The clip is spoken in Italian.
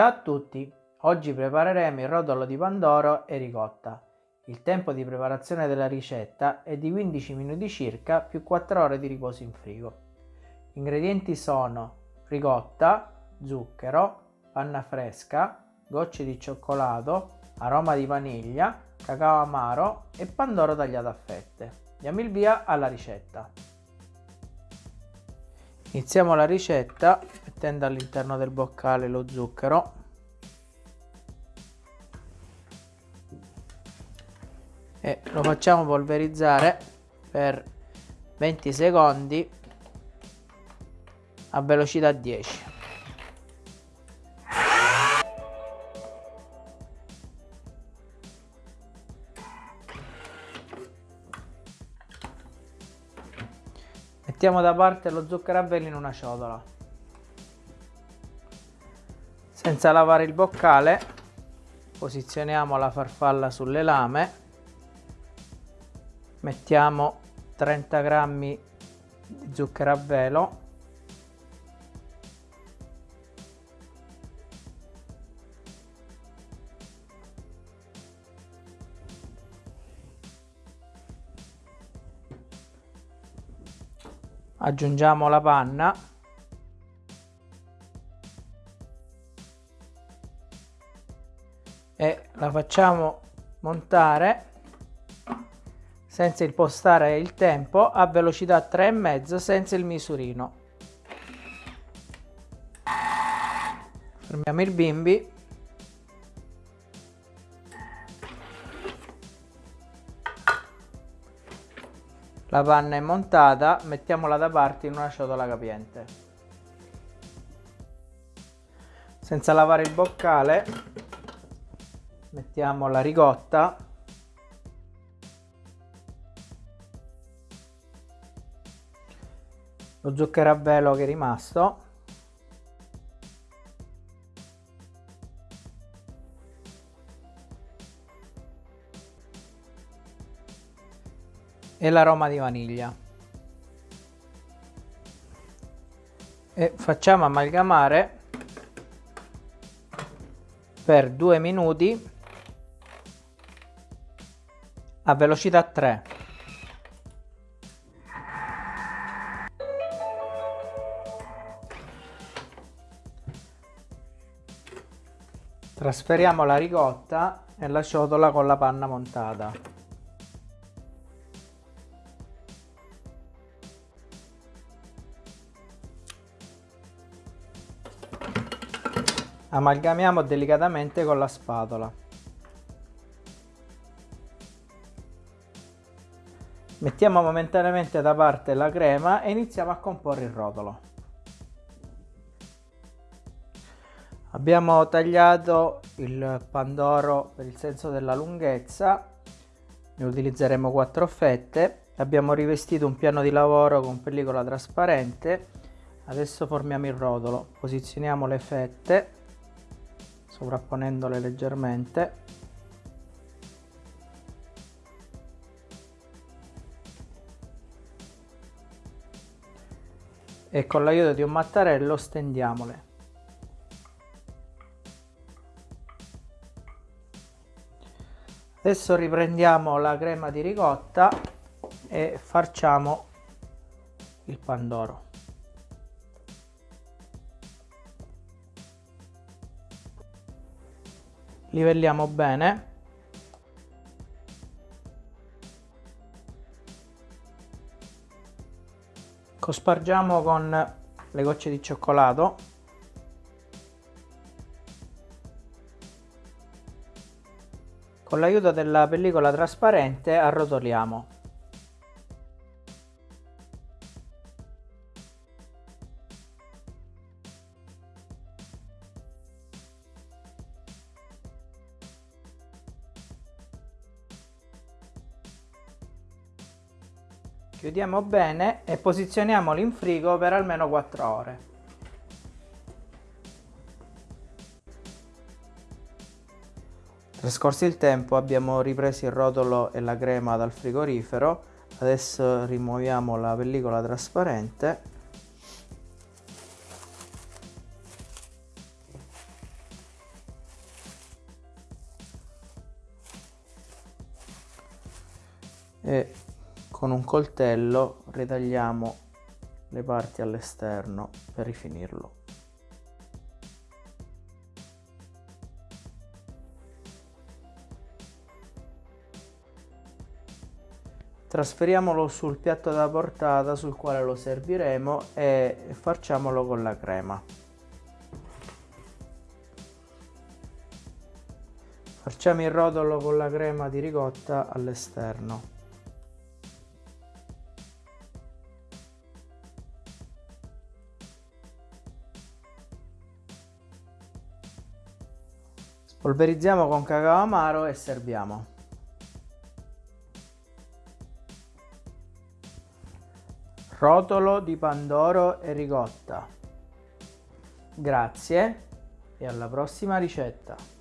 Ciao a tutti, oggi prepareremo il rotolo di pandoro e ricotta. Il tempo di preparazione della ricetta è di 15 minuti circa più 4 ore di riposo in frigo. Gli ingredienti sono ricotta, zucchero, panna fresca, gocce di cioccolato, aroma di vaniglia, cacao amaro e pandoro tagliato a fette. Diamo il via alla ricetta. Iniziamo la ricetta mettendo all'interno del boccale lo zucchero e lo facciamo polverizzare per 20 secondi a velocità 10 Mettiamo da parte lo zucchero a velo in una ciotola. Senza lavare il boccale, posizioniamo la farfalla sulle lame, mettiamo 30 grammi di zucchero a velo. Aggiungiamo la panna e la facciamo montare senza impostare il tempo a velocità 3,5 senza il misurino. Fermiamo il bimbi. La panna è montata, mettiamola da parte in una ciotola capiente. Senza lavare il boccale, mettiamo la ricotta. Lo zucchero a velo che è rimasto. e l'aroma di vaniglia e facciamo amalgamare per due minuti a velocità 3 trasferiamo la ricotta nella ciotola con la panna montata Amalgamiamo delicatamente con la spatola. Mettiamo momentaneamente da parte la crema e iniziamo a comporre il rotolo. Abbiamo tagliato il pandoro per il senso della lunghezza, ne utilizzeremo 4 fette, abbiamo rivestito un piano di lavoro con pellicola trasparente, adesso formiamo il rotolo, posizioniamo le fette sovrapponendole leggermente e con l'aiuto di un mattarello stendiamole. Adesso riprendiamo la crema di ricotta e farciamo il pandoro. Livelliamo bene cospargiamo con le gocce di cioccolato. Con l'aiuto della pellicola trasparente arrotoliamo Chiudiamo bene e posizioniamolo in frigo per almeno 4 ore. Trascorso il tempo abbiamo ripreso il rotolo e la crema dal frigorifero, adesso rimuoviamo la pellicola trasparente e con un coltello ritagliamo le parti all'esterno per rifinirlo. Trasferiamolo sul piatto da portata sul quale lo serviremo e facciamolo con la crema. Facciamo il rotolo con la crema di ricotta all'esterno. Spolverizziamo con cacao amaro e serviamo. Rotolo di pandoro e ricotta. Grazie e alla prossima ricetta.